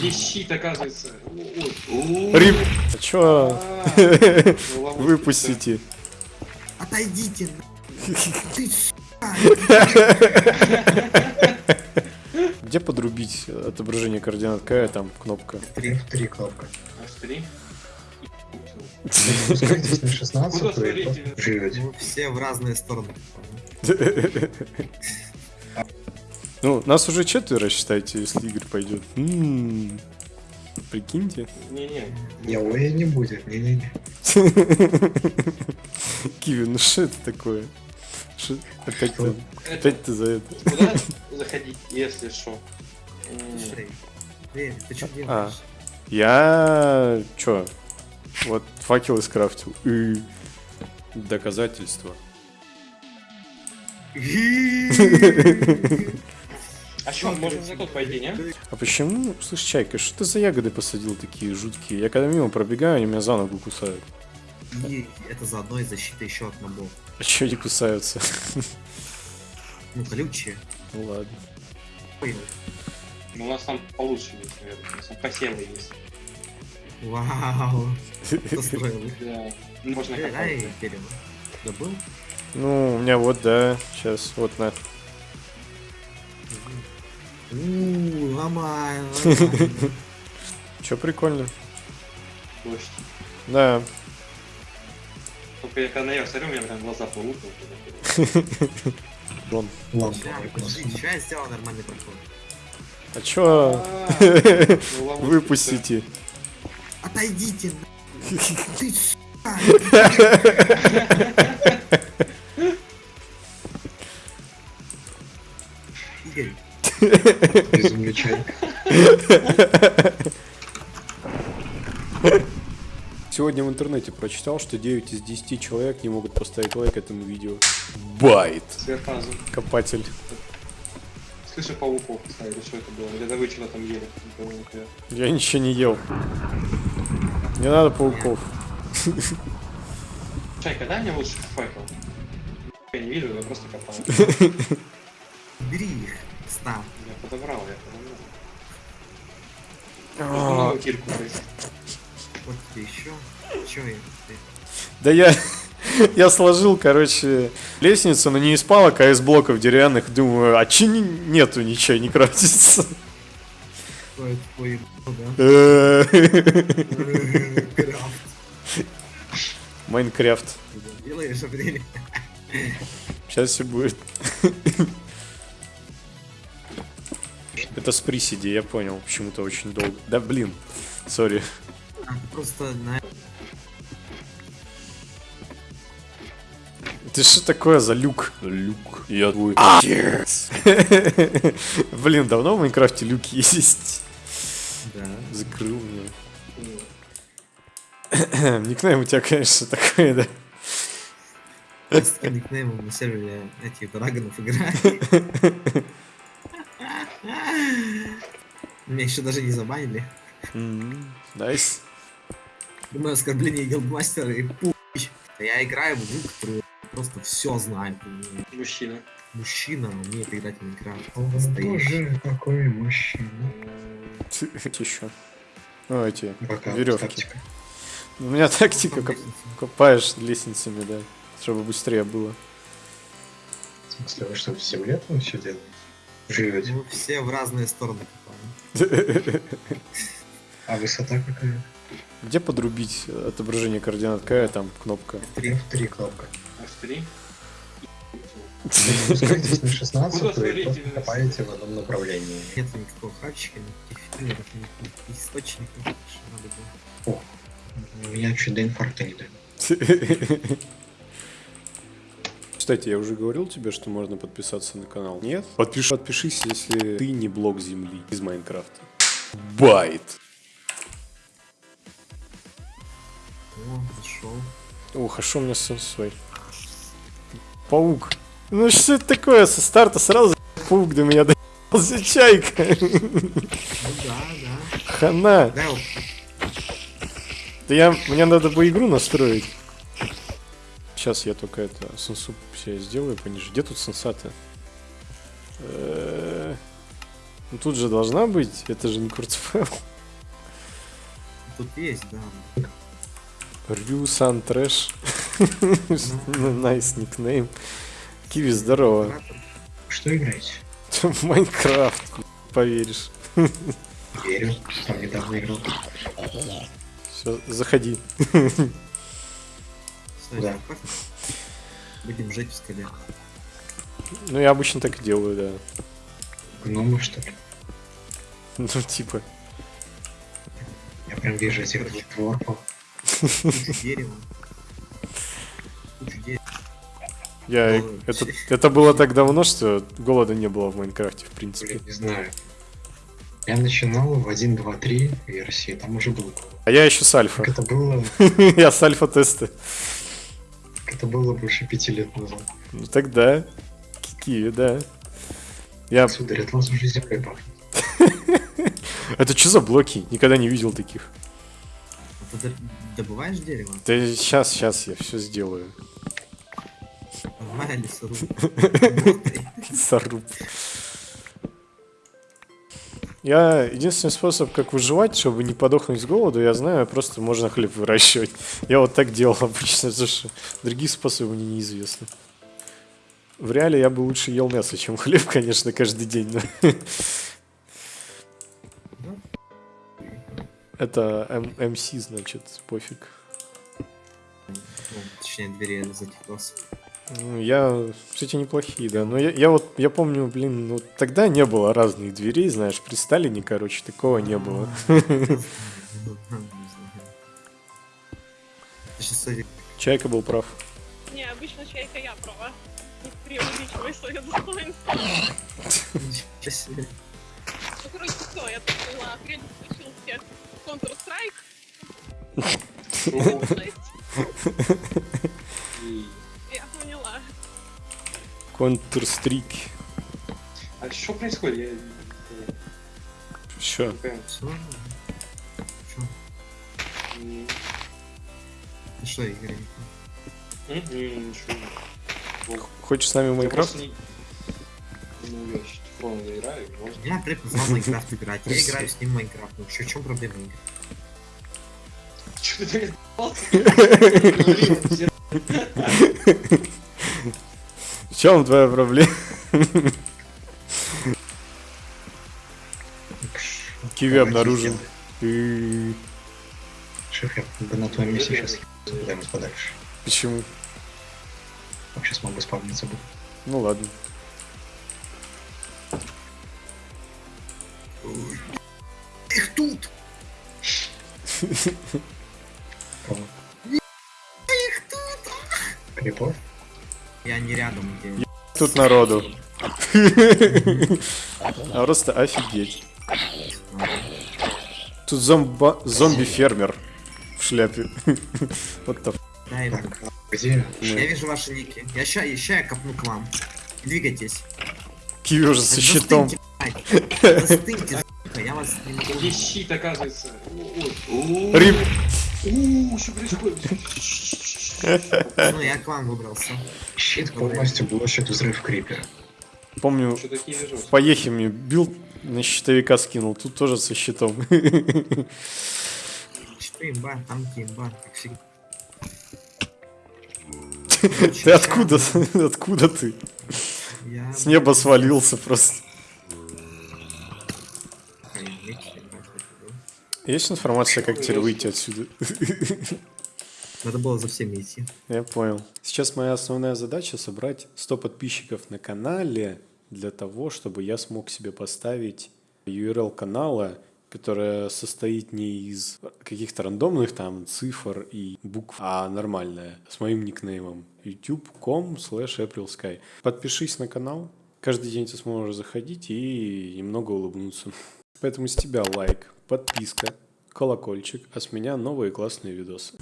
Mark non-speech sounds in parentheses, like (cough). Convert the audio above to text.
Есть щит, оказывается. Рип. А чё? (laughs) Выпустите. Отойдите, ты. (laughs) Где подрубить отображение координат? Какая там кнопка? Три, три кнопка. три. Спускайтесь на 16 Куда и смотрите? просто живете. Все в разные стороны. (laughs) Ну, нас уже четверо, считайте, если Игорь пойдет. М, Прикиньте. Не-не. Яоя не будет, не-не-не. (laughs) Киви, ну что это такое? Шо- Опять ты? Это, за это. куда заходить, если что? Ты что А. делаешь? Я... чё? Вот факел скрафтил. И... Доказательства. (laughs) (laughs) А что, можем за тот пойти, не? А почему, слышь, Чайка, что ты за ягоды посадил такие жуткие? Я когда мимо пробегаю, они меня за ногу кусают. И это заодно и защита еще от мобов. А чё они кусаются? Ну, колючие. Ну ладно. Ну, у нас там получше есть, наверное. У нас там посевы есть. Вау. (laughs) Кто строил их? Да. Ну, Можно дай дерево. Добыл? Ну, у меня вот, да, сейчас, вот на. Ууу, ломай. (laughs) Чё прикольно? Да. Только я когда наверх смотрю, у меня прям глаза полупают. Дон. Ща я сделал нормальный проход. А чё? Ну, ловушка, Выпустите. Отойдите, (laughs) ты (laughs) Безумный чай. Сегодня в интернете прочитал, что 9 из 10 человек не могут поставить лайк этому видео. Байт. Сверхразум. Копатель. Слышу пауков, кстати, что это было? Или это вы что-то там ели? Я. Я ничего не ел. Не надо пауков. Чайка, дай мне лучше факел. Я не вижу, я просто копаю. (laughs) бери их. Став. Я подобрал, я подобрал. А, кирку. Вот тебе еще. Че я? Ты- Да я... Я сложил, короче, лестницу, но не из палок, а из блоков деревянных. Думаю, а че не- нету ничего, не да? Э, Крафт. (laughs) Майнкрафт. Делаешь. Сейчас все будет. (laughs) Это с приседи, я понял. Почему-то очень долго. Да блин, сори. А, ты просто на... Ты что такое за люк? Люк. Я твой отец. (laughs) Блин, давно в Майнкрафте люки есть. Да. Закрыл меня. (coughs) Никнейм у тебя, конечно, такой, да. Я с никнеймом на сервере этих драгонов играю. (laughs) Меня еще даже не забанили. Nice. Думаю, оскорбление guildmaster а и пуч. Я играю в игру, которую просто все знает. Мужчина. Мужчина умеет играть в Minecraft. Боже, какой мужчина. Еще. Ну, эти. Веревки. тактика. У меня тактика, коп- лестница. копаешь лестницами, да. Чтобы быстрее было. В смысле, вы что, в земле там все делаете? Живете? Мы все в разные стороны. А высота какая? Где подрубить отображение координат? Какая там кнопка? Три, три кнопка. Аж три. Спускайтесь на 16 Куда и копаете в одном направлении. Нет никакого хавчика, никаких филлеров, никаких источников. что надо было. Меня чуть до инфаркта не дали. (laughs) Кстати, я уже говорил тебе, что можно подписаться на канал. Нет? Подпиши, подпишись, если ты не блок земли из Майнкрафта. Байт. О, зашел. Ох, а шо у меня сын свой? Паук. Ну что это такое? Со старта сразу паук до меня доебался (laughs) чайка. Ну да, да. Хана. Да я, мне надо бы игру настроить. Сейчас я только это, сенсу себе сделаю пониже. Где тут сенса-то? Э, Ну тут же должна быть, это же не Курцфелл. Тут есть, да. Russian Trash. (laughs) Nice никнейм. Киви, здорово. Что играете? (laughs) Minecraft, поверишь. Верю. Там недавно играл. Все, заходи. (laughs) Да. Будем жить в скале. Ну, я обычно так и делаю, да. Гномы, что ли? (laughs) Ну, типа. Я прям вижу этих двух. Кучу дерева. Я... Это, это было так давно, что голода не было в Майнкрафте, в принципе. Блин, не знаю. Я начинал в 1.2.3 версии, там уже был. А я еще с альфа. Как это было? (laughs) Я с альфа-теста. Это было больше пяти лет назад. Ну тогда. Киви, да. Я... Сударь, от вас уже землей пахнет. (laughs) Это что за блоки? Никогда не видел таких. А Ты добываешь дерево? Да сейчас, сейчас я все сделаю. Нормально лесоруб. (laughs) Соруб. Я единственный способ, как выживать, чтобы не подохнуть с голоду, я знаю, просто можно хлеб выращивать. Я вот так делал (laughs) обычно, потому что другие способы мне неизвестны. В реале я бы лучше ел мясо, чем хлеб, (laughs) конечно, каждый день. но- (laughs) Это МС, значит, пофиг. Ну, Точнее, двери затеклась. Ну, Я, кстати, неплохие, да. Но я, я вот, я помню, блин, ну тогда не было разных дверей, знаешь, при Сталине, короче, такого не было. Чайка был прав. Не, обычно чайка я права. Не преувеличивай свое достоинство. Ну, короче, все, я тут была, апрель случился Counter-Strike. Поняла. Counter-Strike. А что происходит? Я не Что? Ну Что, Игорь? Хочешь с нами в Майнкрафт? Ну, я сейчас телефон играю. Я позвал в Майнкрафт играть. Я играю с ним в Майнкрафт. Ну в чем проблема, Игорь? Чё ты (laughs) блин, В чем твоя проблема? Киви обнаружен. Шеф, я бы на твоем месте сейчас куда-нибудь подальше. Почему? Вообще смогу спавниться бы. Ну ладно. Их тут! (laughs) Кого? Репорт? Я не рядом, где... Тут народу. А просто офигеть. Тут зомба... зомби-фермер в шляпе. Вот. Так, где? Я вижу ваши ники. Я ща, ща я копну к вам. Двигайтесь. Киви уже со щитом. Застыньте, я вас не щит, оказывается. Ой, ой. Рип. У, что происходит? Ну, я к вам выбрался. Щит полностью блочит взрыв creeper а. Помню, в Поехе мне build на щитовика скинул. Тут тоже со щитом. Что имба, танки имба, как всегда. (laughs) Ты откуда? (laughs) Откуда ты? С неба свалился просто. Есть информация, как теперь выйти отсюда? (laughs) Надо было за всеми идти. Я понял. Сейчас моя основная задача собрать 100 подписчиков на канале для того, чтобы я смог себе поставить URL канала, которая состоит не из каких-то рандомных там цифр и букв, а нормальная, с моим никнеймом youtube.com slash aprilsky. Подпишись на канал, каждый день ты сможешь заходить и немного улыбнуться. Поэтому с тебя лайк, подписка, колокольчик, а с меня новые классные видосы.